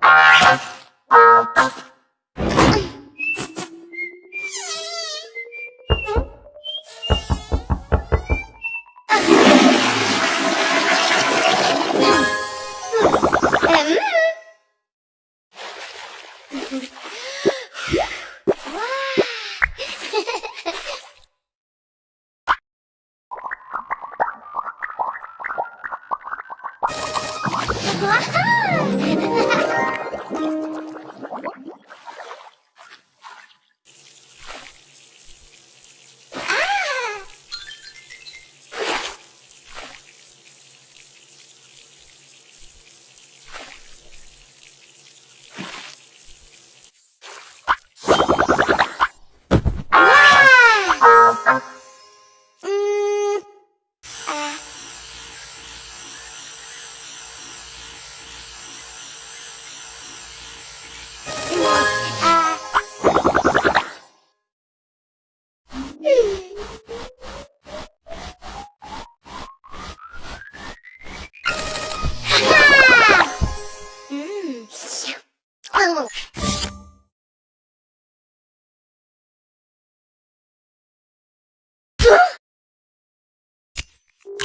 음.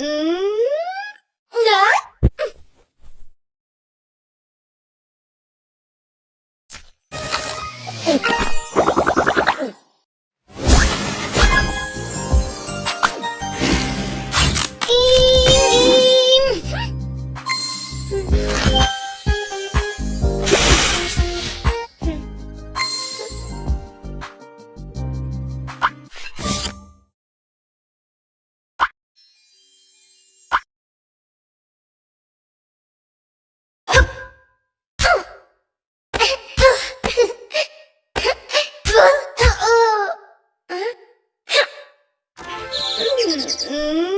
음, 嗯。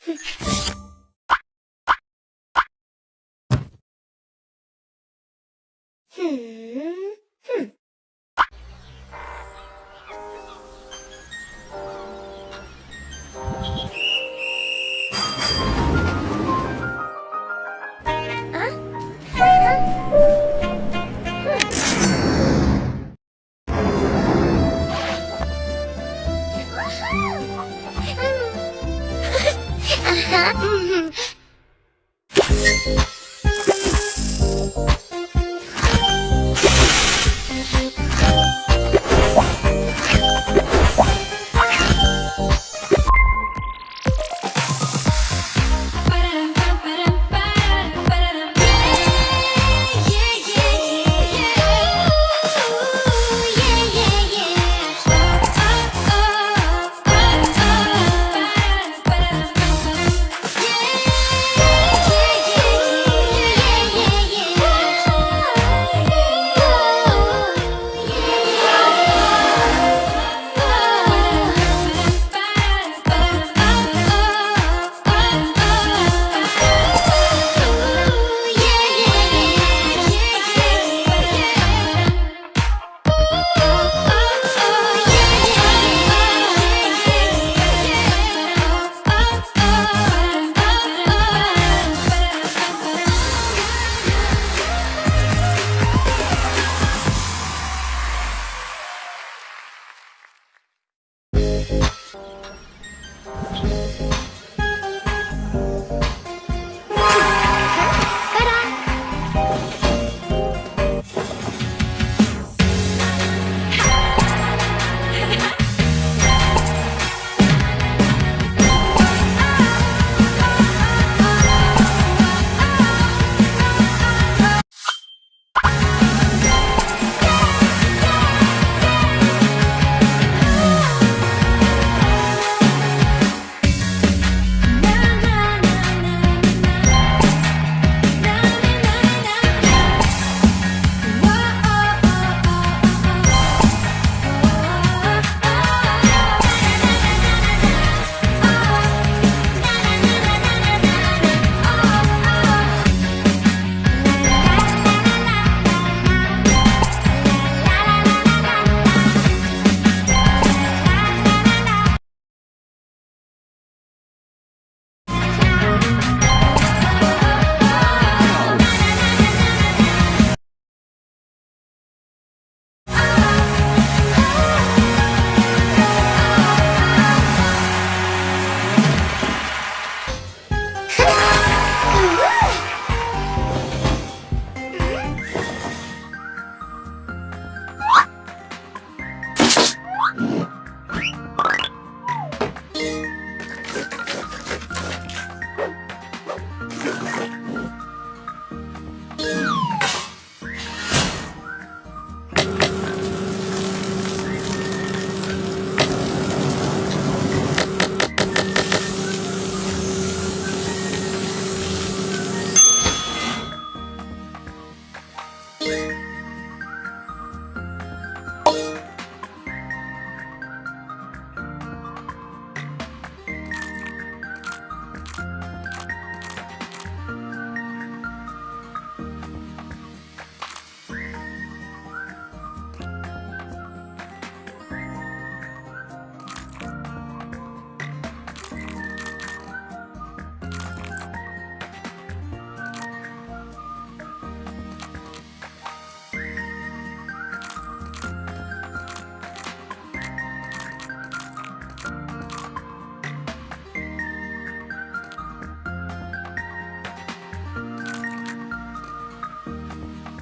음.